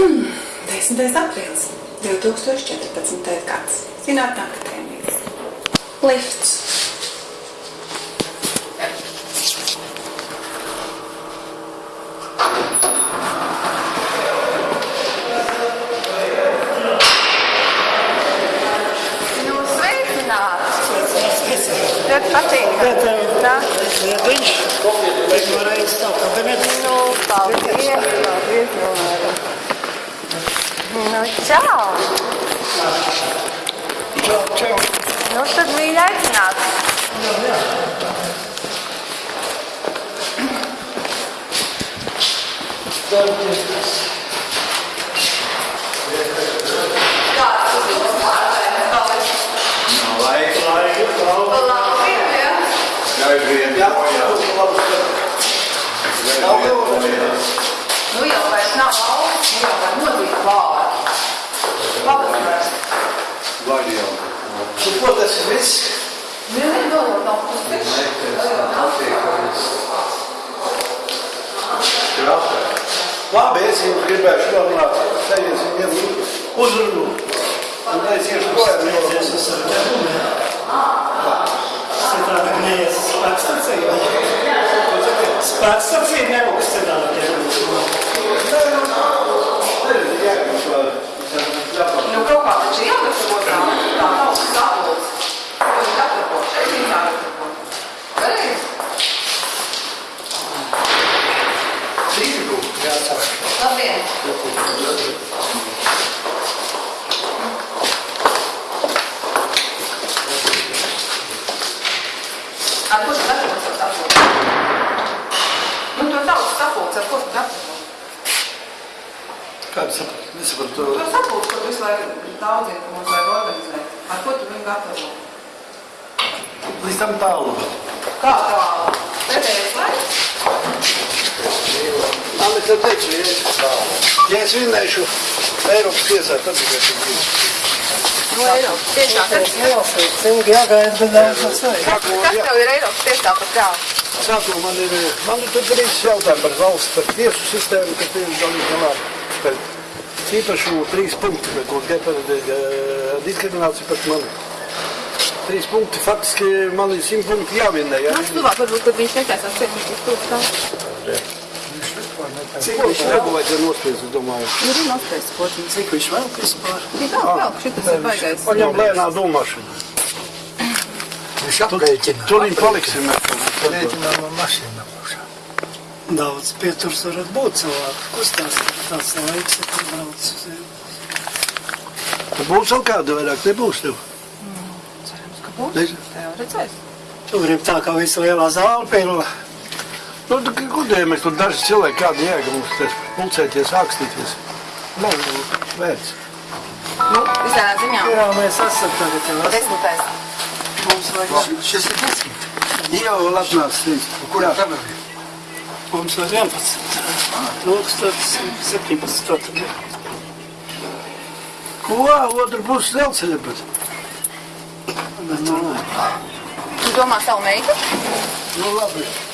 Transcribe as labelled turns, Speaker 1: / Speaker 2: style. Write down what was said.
Speaker 1: 10. aprīlis 2014. gads. Zinātnē akadēmijas. Lifts.
Speaker 2: Nu, sveicināts! Ļoti patīk. Tā?
Speaker 3: Viņš pirmo reizi stāv kabinetā.
Speaker 2: Nu, paldies, paldies, Ilmāra. Nu, čau!
Speaker 3: Čau, čau.
Speaker 2: Nu, tad mīļi aicināts.
Speaker 3: Laika, laika, laika.
Speaker 2: Labi, jā.
Speaker 3: Jā,
Speaker 2: Nu,
Speaker 3: Tu ko tas ir viss?
Speaker 2: Nu, jau nedod no puses.
Speaker 3: Labi, es jums gribēšu norunāt. Teities viņiem uzrunu. Un es iešu projām, jo es esmu
Speaker 2: Labdien! Ar ko tu gatavo to sapulci? Nu, to tautas sapulci, ar ko tu gatavo?
Speaker 3: Kāds saprot? Nesapratu.
Speaker 2: To sapulci, ko tu visu laiku daudziem, ka mums vajag organizēt. Ar ko tu viņu gatavo?
Speaker 3: Līdz tam tālu.
Speaker 2: Kā tālu? Pēdējais laiks?
Speaker 3: Es, ja es vinnēšu Eiropas tiesā, tad tikai tas būs.
Speaker 2: No Eiropas tiešā. Kas,
Speaker 4: Jāsaka, ilgi jāgaida, bet daudz tas vajag.
Speaker 2: kas tev ir Eiropas tiešā par galvu?
Speaker 3: Sākumā man ir, man ir tur trīs jautājumi par valsts, par tiesu sistēmu, kas ir galīgi galā. Par īpašu trīs punktu, par ko tikai par eh, diskrimināciju pret mani. Trīs punkti, faktiski man ir simt punkti jāvinnē. Ja?
Speaker 2: Nāc tuvāk, varbūt, kad viņš netaisās ciet, viņš tur stāv.
Speaker 3: Cik viņš regu vajadzēja nospiest, es domāju.
Speaker 2: Ir arī nospējas pociņas.
Speaker 4: Cik viņš vēl vispār?
Speaker 2: Ir vēl, vēl, šitas ir baigais.
Speaker 3: Paņem lēnā domāšanu.
Speaker 5: Viņš aprēķina.
Speaker 3: Tur viņi paliksim.
Speaker 5: Aprēķinā no mašīnām.
Speaker 4: Daudz pieturs varat būt cilvēku. Kustās tāds laiks, ja tur brauc uz
Speaker 3: Tad būs vēl kāda vairāk, nebūs tev.
Speaker 2: Cerams, ka būs. Jau redzēs.
Speaker 4: Tu gribi tā kā visa lielā zāle pilna.
Speaker 3: Nu, mēs tur daži cilvēki, kāda jēga mums te pulcēties, ākstīties. Nav vērts.
Speaker 2: Nu, visādā ziņā.
Speaker 4: Jā, mēs esam tagad jau esam.
Speaker 2: Desmitais.
Speaker 4: Mums vajag,
Speaker 5: Šis ir desmit.
Speaker 3: Jau atnācis trīs.
Speaker 5: Kurā kamerā?
Speaker 4: mums vajag 11. Lūks, tad 17. Tad
Speaker 3: Ko? Otru pusi dzelceļa pat.
Speaker 4: mēs domājam.
Speaker 2: Tu domā savu meitu?
Speaker 3: Nu, labi.